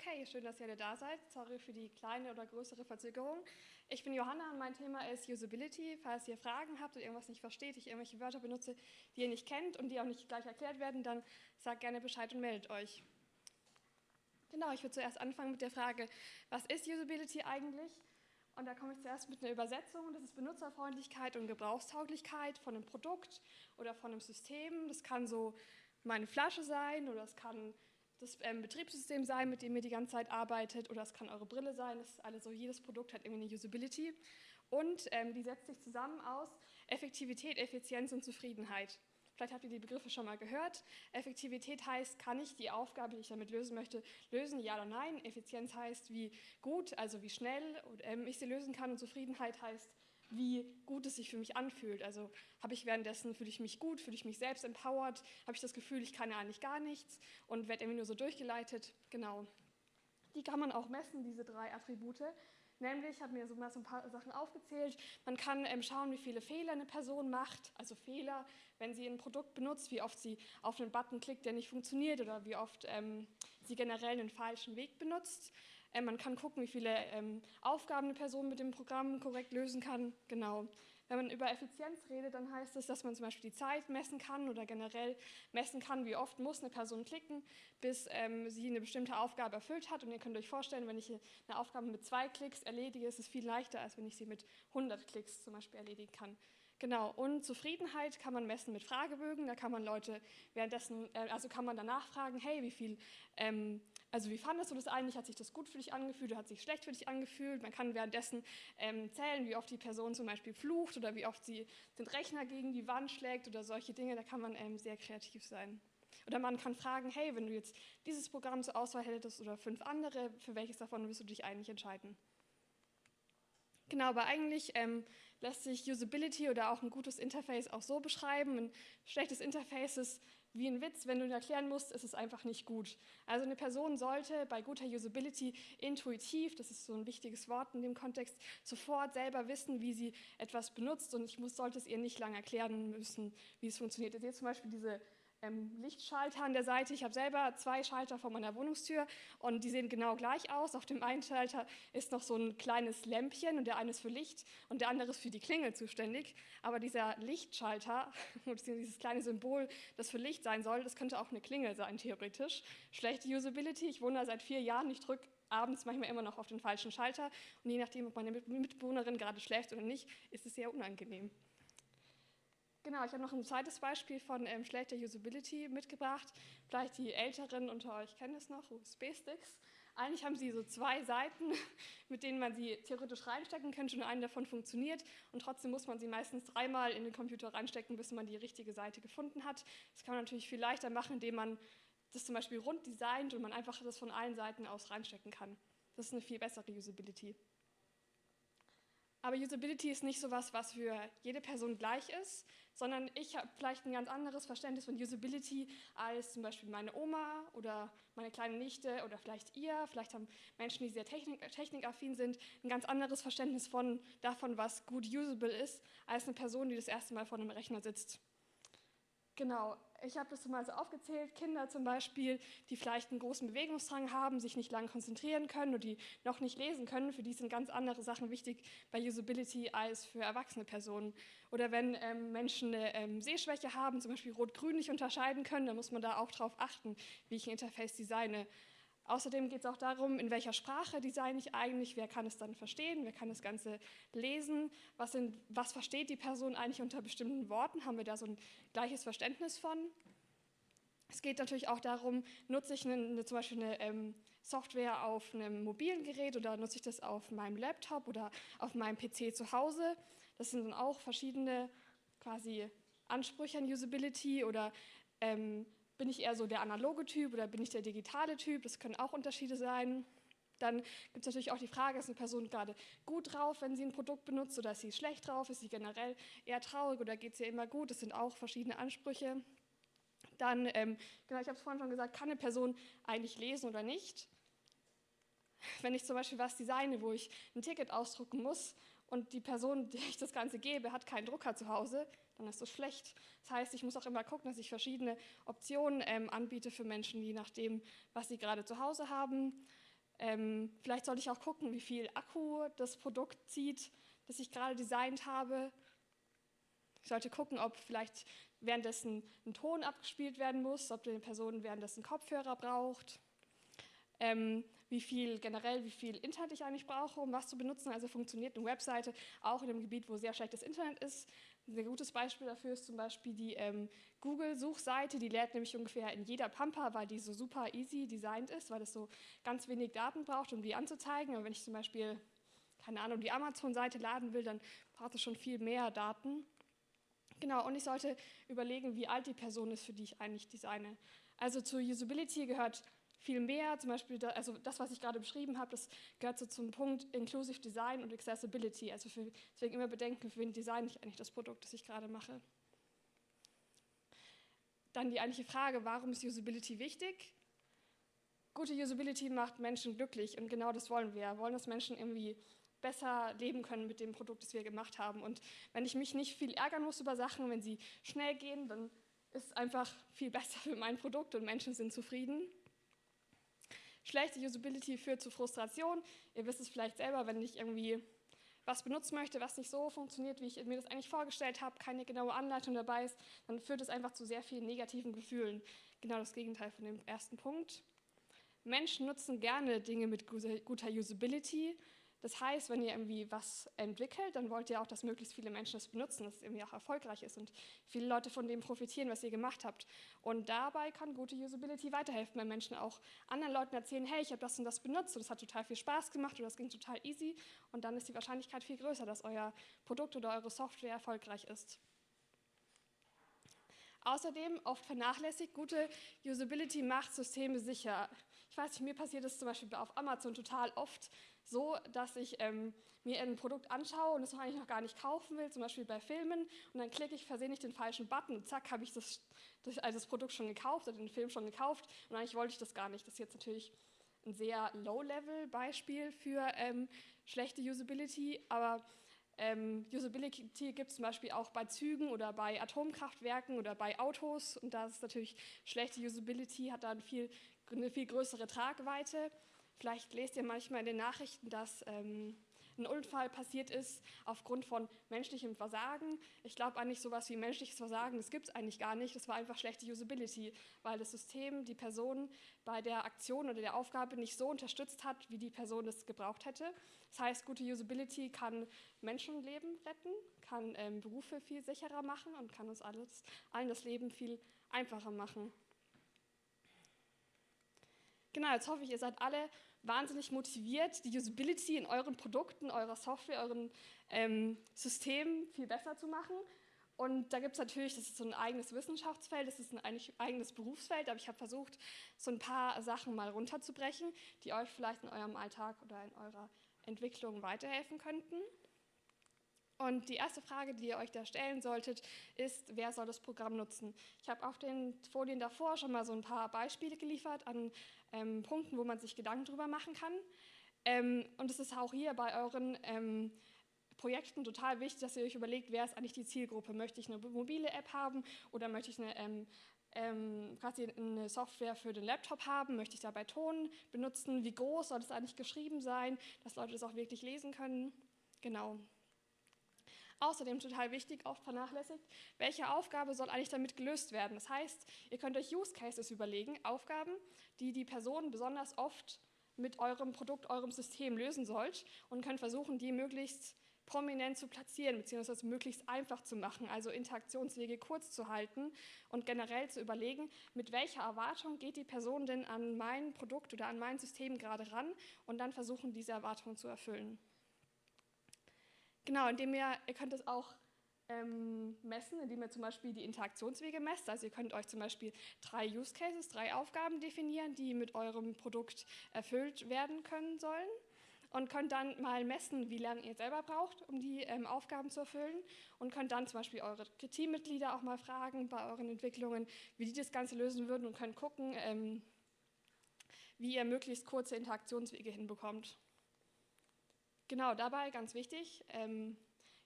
Okay, schön, dass ihr alle da seid. Sorry für die kleine oder größere Verzögerung. Ich bin Johanna und mein Thema ist Usability. Falls ihr Fragen habt oder irgendwas nicht versteht, ich irgendwelche Wörter benutze, die ihr nicht kennt und die auch nicht gleich erklärt werden, dann sagt gerne Bescheid und meldet euch. Genau, ich würde zuerst anfangen mit der Frage, was ist Usability eigentlich? Und da komme ich zuerst mit einer Übersetzung. Das ist Benutzerfreundlichkeit und Gebrauchstauglichkeit von einem Produkt oder von einem System. Das kann so meine Flasche sein oder es kann das ähm, Betriebssystem sein, mit dem ihr die ganze Zeit arbeitet, oder es kann eure Brille sein. Das ist alles so, jedes Produkt hat irgendwie eine Usability. Und ähm, die setzt sich zusammen aus Effektivität, Effizienz und Zufriedenheit. Vielleicht habt ihr die Begriffe schon mal gehört. Effektivität heißt, kann ich die Aufgabe, die ich damit lösen möchte, lösen, ja oder nein. Effizienz heißt, wie gut, also wie schnell ähm, ich sie lösen kann. Und Zufriedenheit heißt, wie gut es sich für mich anfühlt. Also habe ich währenddessen, fühle ich mich gut, fühle ich mich selbst empowered, habe ich das Gefühl, ich kann ja eigentlich gar nichts und werde irgendwie nur so durchgeleitet. Genau. Die kann man auch messen, diese drei Attribute. Nämlich, ich habe mir so so ein paar Sachen aufgezählt. Man kann ähm, schauen, wie viele Fehler eine Person macht, also Fehler, wenn sie ein Produkt benutzt, wie oft sie auf einen Button klickt, der nicht funktioniert oder wie oft ähm, sie generell einen falschen Weg benutzt. Ähm, man kann gucken, wie viele ähm, Aufgaben eine Person mit dem Programm korrekt lösen kann. Genau. Wenn man über Effizienz redet, dann heißt es, dass man zum Beispiel die Zeit messen kann oder generell messen kann, wie oft muss eine Person klicken, bis ähm, sie eine bestimmte Aufgabe erfüllt hat. Und ihr könnt euch vorstellen, wenn ich eine Aufgabe mit zwei Klicks erledige, ist es viel leichter, als wenn ich sie mit 100 Klicks zum Beispiel erledigen kann. Genau, und Zufriedenheit kann man messen mit Fragebögen. Da kann man Leute währenddessen, äh, also kann man danach fragen, hey, wie viel ähm, also wie fandest du das eigentlich? Hat sich das gut für dich angefühlt oder hat sich schlecht für dich angefühlt? Man kann währenddessen ähm, zählen, wie oft die Person zum Beispiel flucht oder wie oft sie den Rechner gegen die Wand schlägt oder solche Dinge. Da kann man ähm, sehr kreativ sein. Oder man kann fragen, hey, wenn du jetzt dieses Programm zur Auswahl hättest oder fünf andere, für welches davon wirst du dich eigentlich entscheiden? Genau, aber eigentlich ähm, lässt sich Usability oder auch ein gutes Interface auch so beschreiben. Ein schlechtes Interface ist wie ein Witz, wenn du ihn erklären musst, ist es einfach nicht gut. Also eine Person sollte bei guter Usability intuitiv, das ist so ein wichtiges Wort in dem Kontext, sofort selber wissen, wie sie etwas benutzt und ich muss, sollte es ihr nicht lange erklären müssen, wie es funktioniert. Ihr seht zum Beispiel diese ähm, Lichtschalter an der Seite. Ich habe selber zwei Schalter vor meiner Wohnungstür und die sehen genau gleich aus. Auf dem einen Schalter ist noch so ein kleines Lämpchen und der eine ist für Licht und der andere ist für die Klingel zuständig. Aber dieser Lichtschalter, dieses kleine Symbol, das für Licht sein soll, das könnte auch eine Klingel sein, theoretisch. Schlechte Usability. Ich wohne da seit vier Jahren, ich drücke abends manchmal immer noch auf den falschen Schalter und je nachdem, ob meine Mitbewohnerin gerade schläft oder nicht, ist es sehr unangenehm. Genau, ich habe noch ein zweites Beispiel von ähm, schlechter Usability mitgebracht. Vielleicht die Älteren unter euch kennen es noch, USB-Sticks. Eigentlich haben sie so zwei Seiten, mit denen man sie theoretisch reinstecken könnte und eine davon funktioniert und trotzdem muss man sie meistens dreimal in den Computer reinstecken, bis man die richtige Seite gefunden hat. Das kann man natürlich viel leichter machen, indem man das zum Beispiel rund designt und man einfach das von allen Seiten aus reinstecken kann. Das ist eine viel bessere Usability. Aber Usability ist nicht so etwas, was für jede Person gleich ist, sondern ich habe vielleicht ein ganz anderes Verständnis von Usability als zum Beispiel meine Oma oder meine kleine Nichte oder vielleicht ihr. Vielleicht haben Menschen, die sehr technik technikaffin sind, ein ganz anderes Verständnis von, davon, was gut usable ist, als eine Person, die das erste Mal vor einem Rechner sitzt. Genau, ich habe das mal so aufgezählt, Kinder zum Beispiel, die vielleicht einen großen Bewegungsdrang haben, sich nicht lange konzentrieren können oder die noch nicht lesen können, für die sind ganz andere Sachen wichtig bei Usability als für erwachsene Personen. Oder wenn ähm, Menschen eine ähm, Sehschwäche haben, zum Beispiel Rot-Grün nicht unterscheiden können, dann muss man da auch darauf achten, wie ich ein Interface designe. Außerdem geht es auch darum, in welcher Sprache designe ich eigentlich, wer kann es dann verstehen, wer kann das Ganze lesen, was, sind, was versteht die Person eigentlich unter bestimmten Worten, haben wir da so ein gleiches Verständnis von. Es geht natürlich auch darum, nutze ich eine, eine, zum Beispiel eine ähm, Software auf einem mobilen Gerät oder nutze ich das auf meinem Laptop oder auf meinem PC zu Hause. Das sind dann auch verschiedene quasi Ansprüche an Usability oder ähm, bin ich eher so der analoge Typ oder bin ich der digitale Typ? Das können auch Unterschiede sein. Dann gibt es natürlich auch die Frage, ist eine Person gerade gut drauf, wenn sie ein Produkt benutzt oder ist sie schlecht drauf, ist sie generell eher traurig oder geht es ihr immer gut? Das sind auch verschiedene Ansprüche. Dann, ähm, genau, ich habe es vorhin schon gesagt, kann eine Person eigentlich lesen oder nicht? Wenn ich zum Beispiel was designe, wo ich ein Ticket ausdrucken muss und die Person, der ich das Ganze gebe, hat keinen Drucker zu Hause, dann ist das schlecht. Das heißt, ich muss auch immer gucken, dass ich verschiedene Optionen ähm, anbiete für Menschen, je nachdem, was sie gerade zu Hause haben. Ähm, vielleicht sollte ich auch gucken, wie viel Akku das Produkt zieht, das ich gerade designt habe. Ich sollte gucken, ob vielleicht währenddessen ein Ton abgespielt werden muss, ob die Person währenddessen Kopfhörer braucht. Ähm, wie viel generell, wie viel Internet ich eigentlich brauche, um was zu benutzen. Also funktioniert eine Webseite auch in einem Gebiet, wo sehr schlechtes Internet ist. Ein sehr gutes Beispiel dafür ist zum Beispiel die ähm, Google-Suchseite. Die lädt nämlich ungefähr in jeder Pampa, weil die so super easy designt ist, weil es so ganz wenig Daten braucht, um die anzuzeigen. Aber wenn ich zum Beispiel, keine Ahnung, die Amazon-Seite laden will, dann braucht es schon viel mehr Daten. Genau, und ich sollte überlegen, wie alt die Person ist, für die ich eigentlich designe. Also zur Usability gehört viel mehr, zum Beispiel, da, also das, was ich gerade beschrieben habe, das gehört so zum Punkt Inclusive Design und Accessibility. Also für, deswegen immer bedenken, für wen design ich eigentlich das Produkt, das ich gerade mache. Dann die eigentliche Frage, warum ist Usability wichtig? Gute Usability macht Menschen glücklich und genau das wollen wir. Wir wollen, dass Menschen irgendwie besser leben können mit dem Produkt, das wir gemacht haben. Und wenn ich mich nicht viel ärgern muss über Sachen, wenn sie schnell gehen, dann ist es einfach viel besser für mein Produkt und Menschen sind zufrieden. Schlechte Usability führt zu Frustration. Ihr wisst es vielleicht selber, wenn ich irgendwie was benutzen möchte, was nicht so funktioniert, wie ich mir das eigentlich vorgestellt habe, keine genaue Anleitung dabei ist, dann führt es einfach zu sehr vielen negativen Gefühlen. Genau das Gegenteil von dem ersten Punkt. Menschen nutzen gerne Dinge mit guter Usability, das heißt, wenn ihr irgendwie was entwickelt, dann wollt ihr auch, dass möglichst viele Menschen das benutzen, dass es irgendwie auch erfolgreich ist und viele Leute von dem profitieren, was ihr gemacht habt. Und dabei kann gute Usability weiterhelfen, wenn Menschen auch anderen Leuten erzählen, hey, ich habe das und das benutzt und es hat total viel Spaß gemacht oder das ging total easy und dann ist die Wahrscheinlichkeit viel größer, dass euer Produkt oder eure Software erfolgreich ist. Außerdem, oft vernachlässigt, gute Usability macht Systeme sicher. Ich weiß nicht, mir passiert das zum Beispiel auf Amazon total oft, so, dass ich ähm, mir ein Produkt anschaue und es eigentlich noch gar nicht kaufen will, zum Beispiel bei Filmen, und dann klicke ich versehentlich den falschen Button und zack, habe ich das, das, also das Produkt schon gekauft oder den Film schon gekauft und eigentlich wollte ich das gar nicht. Das ist jetzt natürlich ein sehr Low-Level-Beispiel für ähm, schlechte Usability, aber ähm, Usability gibt es zum Beispiel auch bei Zügen oder bei Atomkraftwerken oder bei Autos und da ist natürlich schlechte Usability, hat dann viel, eine viel größere Tragweite. Vielleicht lest ihr manchmal in den Nachrichten, dass ähm, ein Unfall passiert ist aufgrund von menschlichem Versagen. Ich glaube eigentlich sowas wie menschliches Versagen, das gibt es eigentlich gar nicht. Das war einfach schlechte Usability, weil das System die Person bei der Aktion oder der Aufgabe nicht so unterstützt hat, wie die Person es gebraucht hätte. Das heißt, gute Usability kann Menschenleben retten, kann ähm, Berufe viel sicherer machen und kann uns alles, allen das Leben viel einfacher machen. Genau, jetzt hoffe ich, ihr seid alle wahnsinnig motiviert, die Usability in euren Produkten, eurer Software, euren ähm, Systemen viel besser zu machen. Und da gibt es natürlich, das ist so ein eigenes Wissenschaftsfeld, das ist ein eigenes Berufsfeld, aber ich habe versucht, so ein paar Sachen mal runterzubrechen, die euch vielleicht in eurem Alltag oder in eurer Entwicklung weiterhelfen könnten. Und die erste Frage, die ihr euch da stellen solltet, ist, wer soll das Programm nutzen? Ich habe auf den Folien davor schon mal so ein paar Beispiele geliefert an ähm, Punkten, wo man sich Gedanken drüber machen kann. Ähm, und es ist auch hier bei euren ähm, Projekten total wichtig, dass ihr euch überlegt, wer ist eigentlich die Zielgruppe? Möchte ich eine mobile App haben oder möchte ich eine, ähm, ähm, quasi eine Software für den Laptop haben? Möchte ich dabei Ton benutzen? Wie groß soll es eigentlich geschrieben sein, dass Leute das auch wirklich lesen können? Genau. Außerdem total wichtig, oft vernachlässigt, welche Aufgabe soll eigentlich damit gelöst werden. Das heißt, ihr könnt euch Use Cases überlegen, Aufgaben, die die Person besonders oft mit eurem Produkt, eurem System lösen sollt und könnt versuchen, die möglichst prominent zu platzieren, beziehungsweise möglichst einfach zu machen, also Interaktionswege kurz zu halten und generell zu überlegen, mit welcher Erwartung geht die Person denn an mein Produkt oder an mein System gerade ran und dann versuchen, diese Erwartung zu erfüllen. Genau, indem ihr, ihr könnt es auch ähm, messen, indem ihr zum Beispiel die Interaktionswege messt. Also ihr könnt euch zum Beispiel drei Use Cases, drei Aufgaben definieren, die mit eurem Produkt erfüllt werden können sollen und könnt dann mal messen, wie lange ihr selber braucht, um die ähm, Aufgaben zu erfüllen und könnt dann zum Beispiel eure Teammitglieder auch mal fragen bei euren Entwicklungen, wie die das Ganze lösen würden und könnt gucken, ähm, wie ihr möglichst kurze Interaktionswege hinbekommt. Genau, dabei ganz wichtig, ähm,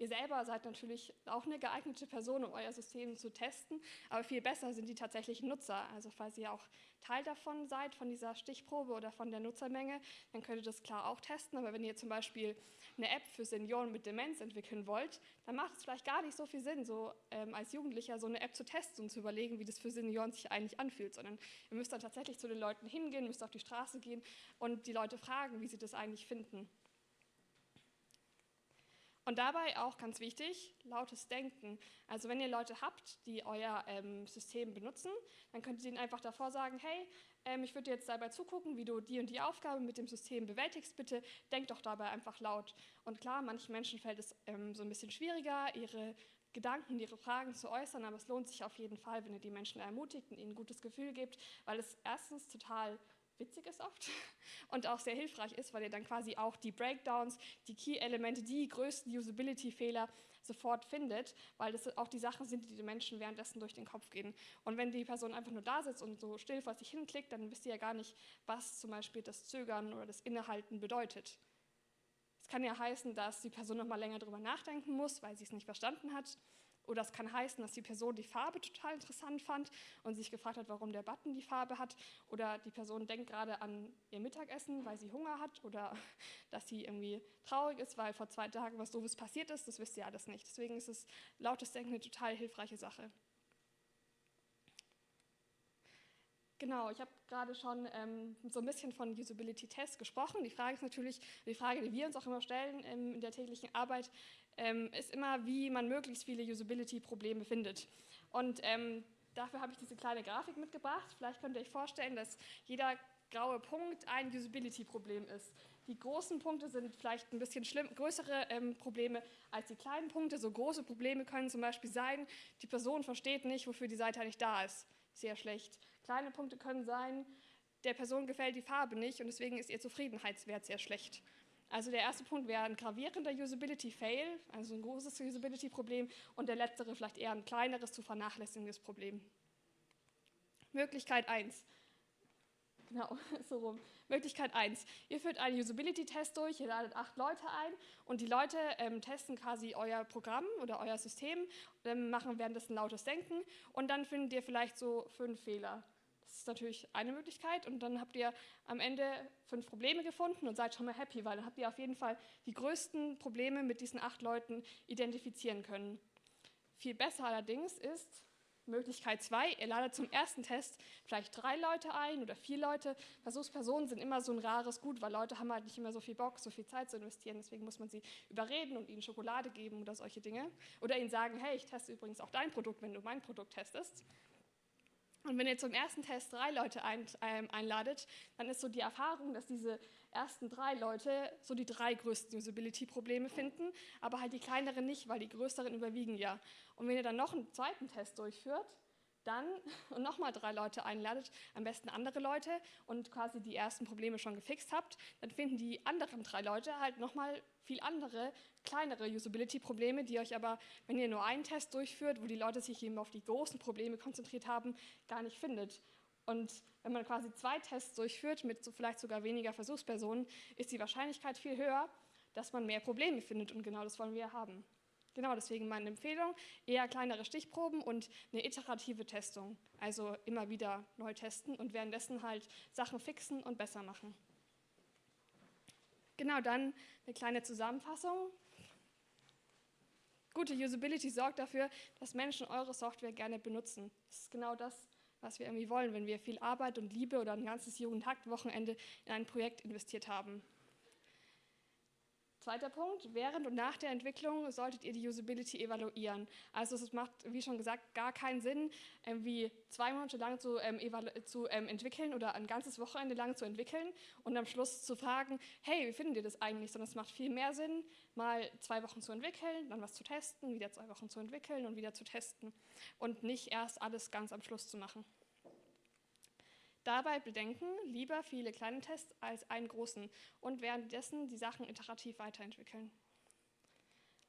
Ihr selber seid natürlich auch eine geeignete Person, um euer System zu testen, aber viel besser sind die tatsächlichen Nutzer. Also falls ihr auch Teil davon seid, von dieser Stichprobe oder von der Nutzermenge, dann könnt ihr das klar auch testen. Aber wenn ihr zum Beispiel eine App für Senioren mit Demenz entwickeln wollt, dann macht es vielleicht gar nicht so viel Sinn, so ähm, als Jugendlicher so eine App zu testen und zu überlegen, wie das für Senioren sich eigentlich anfühlt, sondern ihr müsst dann tatsächlich zu den Leuten hingehen, müsst auf die Straße gehen und die Leute fragen, wie sie das eigentlich finden. Und dabei auch ganz wichtig, lautes Denken. Also wenn ihr Leute habt, die euer ähm, System benutzen, dann könnt ihr ihnen einfach davor sagen, hey, ähm, ich würde jetzt dabei zugucken, wie du die und die Aufgabe mit dem System bewältigst, bitte denk doch dabei einfach laut. Und klar, manchen Menschen fällt es ähm, so ein bisschen schwieriger, ihre Gedanken, ihre Fragen zu äußern, aber es lohnt sich auf jeden Fall, wenn ihr die Menschen ermutigt und ihnen ein gutes Gefühl gebt, weil es erstens total witzig ist oft und auch sehr hilfreich ist, weil ihr dann quasi auch die Breakdowns, die Key-Elemente, die größten Usability-Fehler sofort findet, weil das auch die Sachen sind, die den Menschen währenddessen durch den Kopf gehen. Und wenn die Person einfach nur da sitzt und so still vor sich hinklickt, dann wisst ihr ja gar nicht, was zum Beispiel das Zögern oder das Innehalten bedeutet. Es kann ja heißen, dass die Person noch mal länger darüber nachdenken muss, weil sie es nicht verstanden hat oder es kann heißen, dass die Person die Farbe total interessant fand und sich gefragt hat, warum der Button die Farbe hat. Oder die Person denkt gerade an ihr Mittagessen, weil sie Hunger hat. Oder dass sie irgendwie traurig ist, weil vor zwei Tagen was Doofes passiert ist. Das wisst ihr alles nicht. Deswegen ist es lautes Denken eine total hilfreiche Sache. Genau, ich habe gerade schon ähm, so ein bisschen von Usability-Tests gesprochen. Die Frage ist natürlich, die Frage, die wir uns auch immer stellen ähm, in der täglichen Arbeit, ähm, ist immer, wie man möglichst viele Usability-Probleme findet. Und ähm, dafür habe ich diese kleine Grafik mitgebracht. Vielleicht könnt ihr euch vorstellen, dass jeder graue Punkt ein Usability-Problem ist. Die großen Punkte sind vielleicht ein bisschen schlimm, größere ähm, Probleme als die kleinen Punkte. So große Probleme können zum Beispiel sein, die Person versteht nicht, wofür die Seite eigentlich da ist. Sehr schlecht. Kleine Punkte können sein, der Person gefällt die Farbe nicht und deswegen ist ihr Zufriedenheitswert sehr schlecht. Also der erste Punkt wäre ein gravierender Usability-Fail, also ein großes Usability-Problem und der letztere vielleicht eher ein kleineres, zu vernachlässigendes Problem. Möglichkeit 1. Genau, so rum. Möglichkeit 1. Ihr führt einen Usability-Test durch, ihr ladet acht Leute ein und die Leute ähm, testen quasi euer Programm oder euer System, ähm, machen währenddessen lautes Denken und dann findet ihr vielleicht so fünf Fehler. Das ist natürlich eine Möglichkeit und dann habt ihr am Ende fünf Probleme gefunden und seid schon mal happy, weil dann habt ihr auf jeden Fall die größten Probleme mit diesen acht Leuten identifizieren können. Viel besser allerdings ist Möglichkeit zwei, ihr ladet zum ersten Test vielleicht drei Leute ein oder vier Leute. Versuchspersonen sind immer so ein rares Gut, weil Leute haben halt nicht immer so viel Bock, so viel Zeit zu investieren. Deswegen muss man sie überreden und ihnen Schokolade geben oder solche Dinge. Oder ihnen sagen, hey, ich teste übrigens auch dein Produkt, wenn du mein Produkt testest. Und wenn ihr zum ersten Test drei Leute ein, ähm, einladet, dann ist so die Erfahrung, dass diese ersten drei Leute so die drei größten Usability-Probleme finden, aber halt die kleineren nicht, weil die größeren überwiegen ja. Und wenn ihr dann noch einen zweiten Test durchführt, dann und nochmal drei Leute einladet, am besten andere Leute und quasi die ersten Probleme schon gefixt habt, dann finden die anderen drei Leute halt nochmal viel andere, kleinere Usability-Probleme, die euch aber, wenn ihr nur einen Test durchführt, wo die Leute sich eben auf die großen Probleme konzentriert haben, gar nicht findet. Und wenn man quasi zwei Tests durchführt, mit so vielleicht sogar weniger Versuchspersonen, ist die Wahrscheinlichkeit viel höher, dass man mehr Probleme findet und genau das wollen wir haben. Genau, deswegen meine Empfehlung, eher kleinere Stichproben und eine iterative Testung. Also immer wieder neu testen und währenddessen halt Sachen fixen und besser machen. Genau, dann eine kleine Zusammenfassung. Gute Usability sorgt dafür, dass Menschen eure Software gerne benutzen. Das ist genau das, was wir irgendwie wollen, wenn wir viel Arbeit und Liebe oder ein ganzes Jugendhakt-Wochenende in ein Projekt investiert haben. Zweiter Punkt, während und nach der Entwicklung solltet ihr die Usability evaluieren. Also es macht, wie schon gesagt, gar keinen Sinn, irgendwie zwei Monate lang zu, ähm, zu ähm, entwickeln oder ein ganzes Wochenende lang zu entwickeln und am Schluss zu fragen, hey, wie finden ihr das eigentlich? Sondern es macht viel mehr Sinn, mal zwei Wochen zu entwickeln, dann was zu testen, wieder zwei Wochen zu entwickeln und wieder zu testen und nicht erst alles ganz am Schluss zu machen. Dabei bedenken, lieber viele kleine Tests als einen großen und währenddessen die Sachen iterativ weiterentwickeln.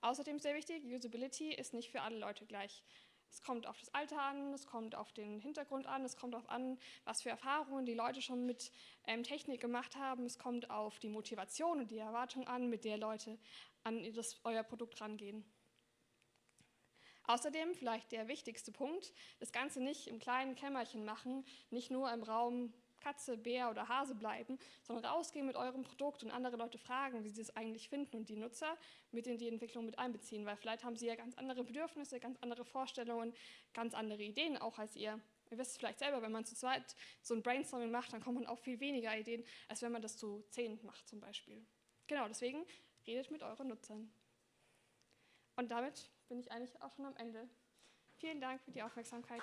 Außerdem sehr wichtig, Usability ist nicht für alle Leute gleich. Es kommt auf das Alter an, es kommt auf den Hintergrund an, es kommt darauf an, was für Erfahrungen die Leute schon mit ähm, Technik gemacht haben, es kommt auf die Motivation und die Erwartung an, mit der Leute an das, euer Produkt rangehen. Außerdem vielleicht der wichtigste Punkt, das Ganze nicht im kleinen Kämmerchen machen, nicht nur im Raum Katze, Bär oder Hase bleiben, sondern rausgehen mit eurem Produkt und andere Leute fragen, wie sie es eigentlich finden und die Nutzer mit in die Entwicklung mit einbeziehen, weil vielleicht haben sie ja ganz andere Bedürfnisse, ganz andere Vorstellungen, ganz andere Ideen auch als ihr. Ihr wisst vielleicht selber, wenn man zu zweit so ein Brainstorming macht, dann kommt man auf viel weniger Ideen, als wenn man das zu zehn macht zum Beispiel. Genau, deswegen redet mit euren Nutzern. Und damit bin ich eigentlich auch schon am Ende. Vielen Dank für die Aufmerksamkeit.